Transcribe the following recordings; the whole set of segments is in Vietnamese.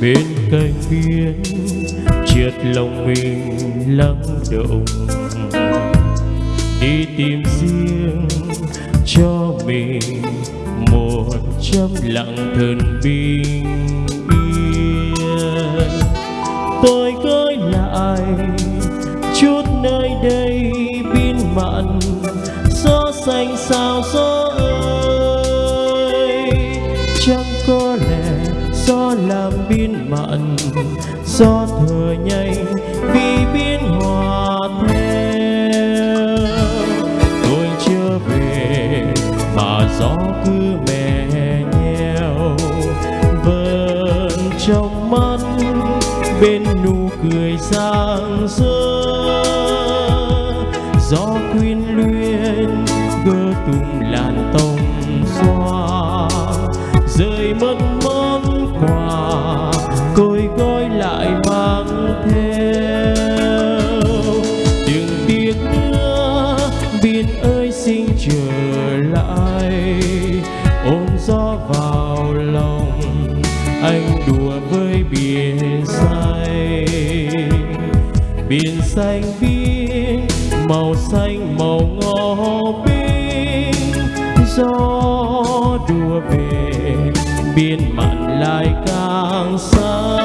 bên cạnh biển triệt lòng mình lắng động, đi tìm riêng cho mình một trăm lặng thần bình yên. Tôi gửi lại chút nơi đây biên mặn, gió xanh sao gió ơi. Chẳng có lẽ gió làm biên mặn gió thở nhanh vì biến hòa theo. Tôi chưa về mà gió cứ mè nheo vờn trong mắt bên nụ cười rạng rỡ. Gió quyến luyến gơ tung làn tàu ơi xin trở lại. Ôm gió vào lòng, anh đùa với biển xanh. Biển xanh biếc, màu xanh, màu ngò 冰 gió đùa về biên mặn lại càng xanh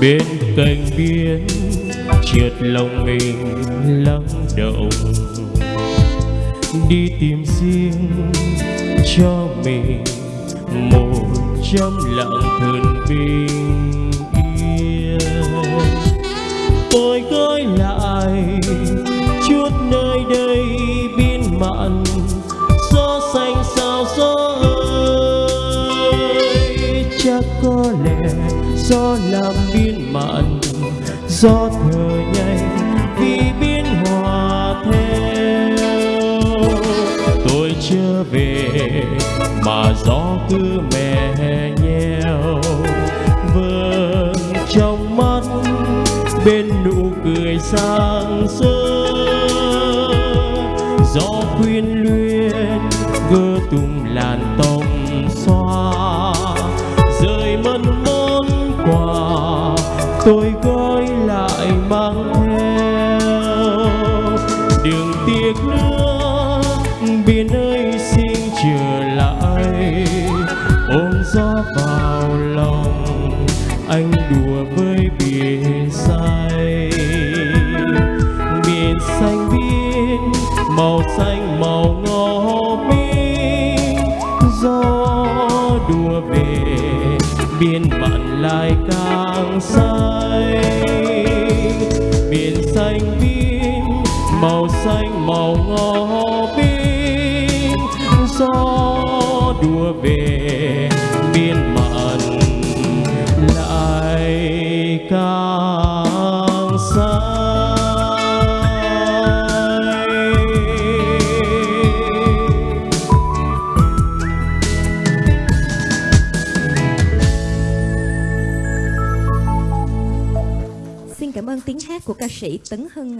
bên cạnh biển trượt lòng mình lắng động đi tìm riêng cho mình một trăm lặng thần bình yên. Tôi gửi chắc có lẽ do làm biên mặn, do thở nhanh vì biến hòa theo. Tôi chưa về mà gió cứ mè nheo, vương trong mắt bên nụ cười sáng rỡ gió quyên luyến, gơ tung làn to lại mang theo đừng tiếc nữa biển ơi xin trở lại. Ôm gió vào lòng, anh đùa với biển xanh biển xanh biên màu xanh, màu ngò 冰 gió đùa về biên bạn lại càng say biển xanh biếc, màu xanh, màu ngò 冰 gió đùa về biên mặn lại càng xanh ơn tiếng hát của ca sĩ Tấn Hưng.